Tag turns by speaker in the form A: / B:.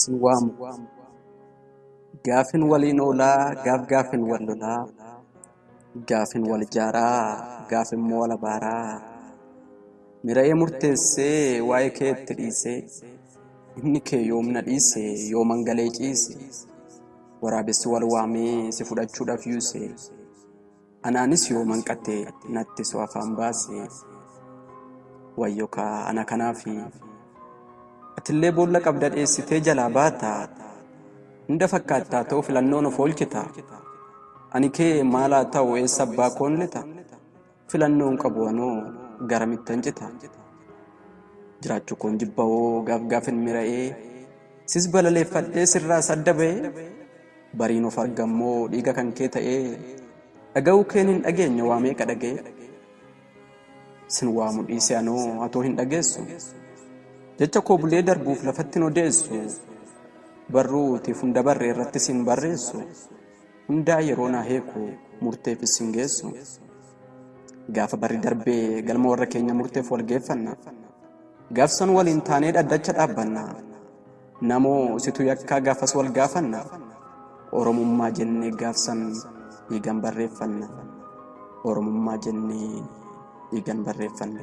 A: sin waamu. Gaafin waliin oolaa, gaaf gaafin wal lolaa, gaafin wal ijaaraa, gaaf immoo wal abaaraa. Mira'ee murteessee waa'ee kee itti dhiisee, inni kee yoomna dhiise yooman galee ciise. Waraabessi wal waamee si fudhachuudhaaf yuuse. Anaanis yooman qate natti soo afaan baase. Wayyo kaa ana kanaafi. Atillee boolla qabda dheessitee jalaa baata. Hunda fakkaattaa ta'u filannoon of oolchita. Ani kee maalaa ta'u eessa abbaa koon lita. Filannoon qabu anoo garamittan cita. Jiraachuu koon jibba'oo gaaf gaafin mira'ee. Sis balaleeffadhee sirraa sadda ba'ee. Bariin of argammoo dhiiga kan kee ta'ee. Dhaga'uu keen hin dhageenye waa meeqa dhagee. Sin waamu dhiise anoo atoo hin dhageessu. Jecha koo bulee darbuuf lafatti hin odeessu. Barruutiif hunda barree irratti sin barreessu. Hundaa yeroo naa heeku murteefis sin geessu. Gaafa barri darbee galma warra keenya murteef wal geeffanna. Gaafsan waliin taanee dhaddacha dhaabbanna. Namoo situ yakkaa gaafas wal gaafanna. Oromummaa jennee gaafsan dhiigan barreeffanna. Oromummaa jennee dhiigan barreeffanna.